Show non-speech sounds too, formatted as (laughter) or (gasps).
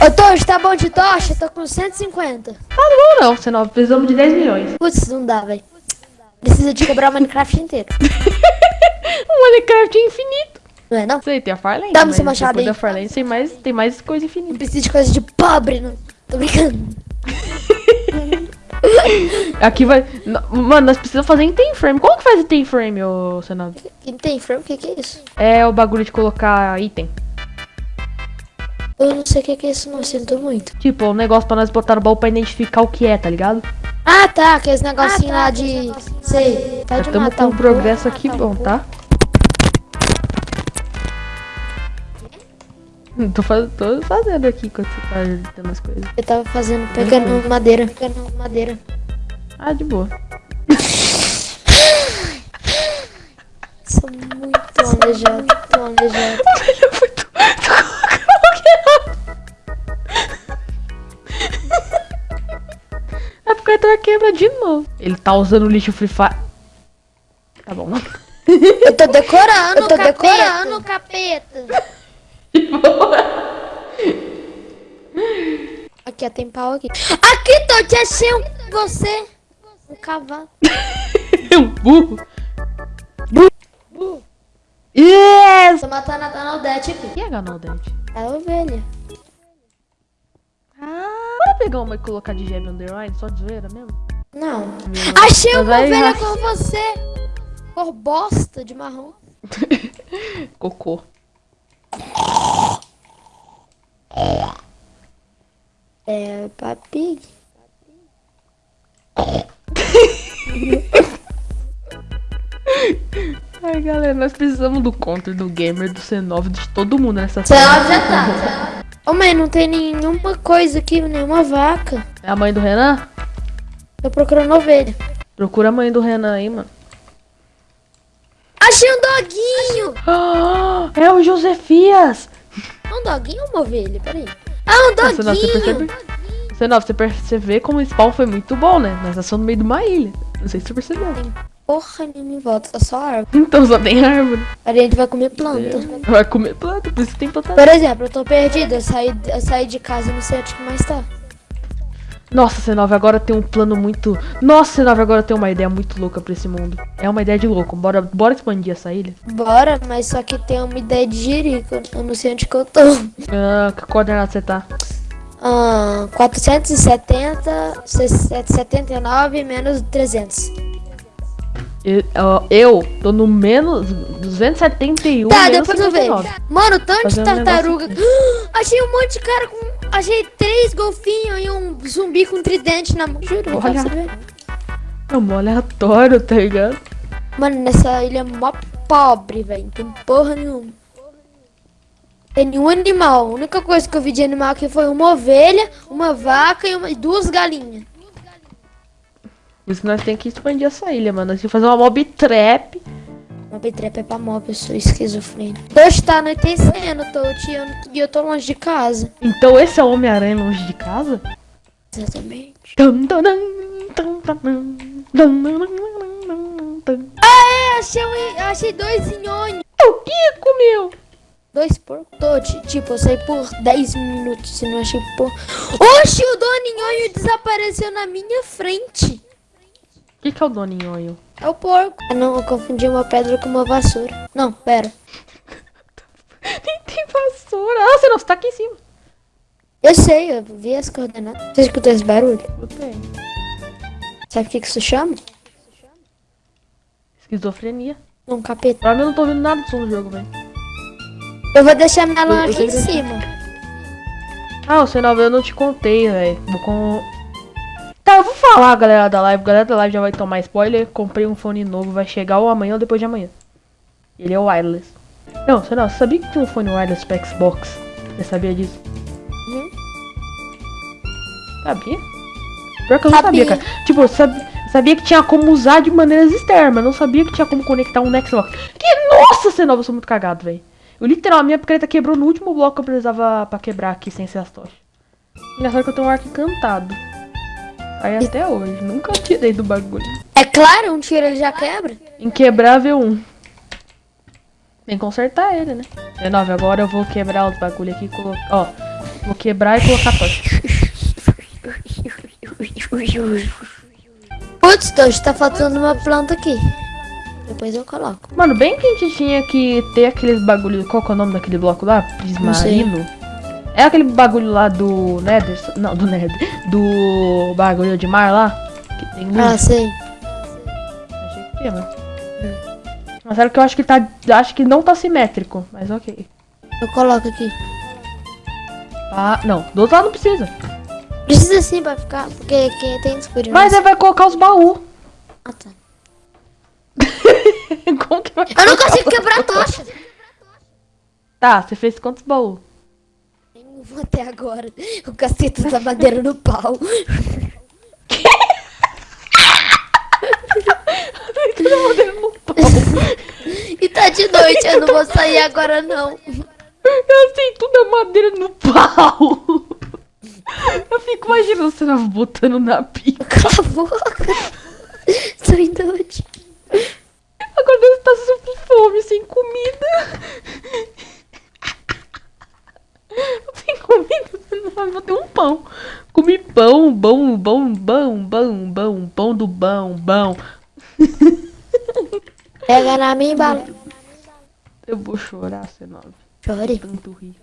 Ô, Tojo, tá bom de tocha? Tô com 150. Ah, não vou não, senão precisamos de 10 milhões. Putz, não dá, velho. Precisa de quebrar o Minecraft inteiro. (laughs) o Minecraft é infinito. Não é, não? Sei, tem a Farlane. Dá-me seu machado aí. da Farlane tem mais, tem mais coisa infinita. Não precisa de coisa de pobre, não. Tô brincando. (laughs) Aqui vai... Mano, nós precisamos fazer em tem frame. Como que faz em tem frame, ô Senado? Em tem frame? O que, que é isso? É o bagulho de colocar item. Eu não sei o que, que é isso, não. Sinto muito. Tipo, um negócio pra nós botar no baú pra identificar o que é, tá ligado? Ah, tá. Aqueles negocinhos ah, tá, lá de... Sei. Tá Estamos com um progresso aqui bom, tá? Tô, faz... tô fazendo aqui enquanto você tá as coisas. Eu tava fazendo, pegando uhum. madeira, pegando madeira. Ah, de boa. (laughs) Sou muito alejado, muito Ele quebra de novo. Ele tá usando o lixo Free Fire. Tá bom, não? (laughs) Eu tô decorando, eu tô capeta. decorando, capeta. (laughs) Aqui, ó, tem pau aqui. Aqui, tô te achei um... você. Um cavalo. um burro. Burro. burro. Yes! Tô matando a Donaldete aqui. Quem é a Donaldete? É a ovelha. Pegar uma e colocar de gem underline, só de zoeira mesmo? Não. Meu achei uma ovelha com você. Cor bosta de marrom. (laughs) Cocô. É, papi. (laughs) Ai, galera, nós precisamos do counter do gamer, do C9, de todo mundo nessa sala. C9 já tá. Ô, mãe, não tem nenhuma coisa aqui, nenhuma vaca. É a mãe do Renan? Tô procurando ovelha. Procura a mãe do Renan aí, mano. Achei um doguinho! Ah, (gasps) é o Josefias! É um doguinho ou uma ovelha? Peraí. Ah, um doguinho! Você, não, você, percebe... você, não, você percebe como o spawn foi muito bom, né? Nós estamos no meio de uma ilha. Não sei se você percebeu. Tem porra nenhuma em volta, só árvore. Então só tem árvore. A gente vai comer planta. É. Vai comer planta, por isso tem planta. Por exemplo, eu tô perdida, eu saí, eu saí de casa e não sei onde que mais tá. Nossa, C9 agora tem um plano muito... Nossa, C9 agora tem uma ideia muito louca pra esse mundo. É uma ideia de louco. Bora, bora expandir essa ilha? Bora, mas só que tem uma ideia de jirico. Eu não sei onde que eu tô. Ah, que coordenada você tá? Ah, 470, 79 menos 300. Eu, eu tô no menos 271 Tá, depois eu vejo. Mano, tanto de tartaruga. Um (gasps) Achei um monte de cara com Achei três golfinhos e um zumbi com tridente na mão. Juro, Olha. É um aleatório, tá ligado? Mano, nessa ilha é mó pobre, velho. Tem porra nenhuma. Tem nenhum animal. A única coisa que eu vi de animal aqui foi uma ovelha, uma vaca e, uma, e duas galinhas. Por isso nós temos que expandir essa ilha, mano. Nós temos que fazer uma mob trap. Mob trap é pra mob, eu sou esquizofrênico. Hoje tá anoitecendo, tô, e eu tô longe de casa. Então esse é o Homem-Aranha longe de casa? Exatamente. Ah, é, achei, achei dois nhonhos. O que comeu? Dois porcos. Tô, tipo, eu saí por 10 minutos e não achei por... Oxi, o Doni Nhonho desapareceu na minha frente. O que, que é o Doni Nhonho? É o porco. Ah, não, eu confundi uma pedra com uma vassoura. Não, pera. (laughs) Nem tem vassoura. Ah, você não, você tá aqui em cima. Eu sei, eu vi as coordenadas. Você escutou esse barulho? Escutei. Sabe o que, que isso chama? Esquizofrenia. Um capeta. Pra mim eu não tô ouvindo nada do som do jogo, velho. Eu vou deixar minha lã aqui em cima. Ah, o sinal eu não te contei, velho. Vou com... Tá, eu vou falar, galera da live. Galera da live já vai tomar spoiler. Comprei um fone novo, vai chegar ou amanhã ou depois de amanhã. Ele é wireless. Não, você não, sabia que tinha um fone wireless pra Xbox? Você sabia disso? Uhum. Sabia? Pior que eu não sabia, cara. Tipo, sabia, sabia que tinha como usar de maneiras externas, não sabia que tinha como conectar um Xbox. Que nossa, Senova, eu sou muito cagado, velho. Eu literalmente, minha picareta quebrou no último bloco que eu precisava pra quebrar aqui sem ser as tochas. Engraçado que eu tenho um arco encantado. Aí até hoje, nunca tirei do bagulho. É claro, um tiro ele já quebra. Inquebrável 1. Tem que consertar ele, né? 19, agora eu vou quebrar os bagulho aqui e colocar... Ó, Vou quebrar e colocar tocha. Putz, Tocha, tá faltando uma planta aqui. Depois eu coloco. Mano, bem que a gente tinha que ter aqueles bagulho. Qual que é o nome daquele bloco lá? Prismarino? É aquele bagulho lá do Nether? Não, do Nether. Do bagulho de mar lá? Que tem luz. Ah, sei. Achei que tinha, mano. Mas era que eu acho que tá. Acho que não tá simétrico, mas ok. Eu coloco aqui. Ah, não. Do outro lado não precisa. Precisa sim pra ficar, porque quem tem escuridão. Mas aí vai colocar os baús. Ah, tá. (laughs) Como que vai Eu não consigo quebrar a tocha. Tá, você fez quantos baús? Nenhum até agora. O cacete da madeira no pau. Tudo madeira no pau. E tá de noite, eu não vou sair agora não. Eu sei tudo é madeira no pau. Eu fico imaginando você botando na pica. Cala a boca. Sou inútil. Agora você tá com fome, sem comida. Sem comida, não vou ter um pão. Comi pão, bom, bom, bom, bom, bom, pão do bom, bom. Pega na minha bala. Eu vou chorar, C9. Chore. Tanto rir.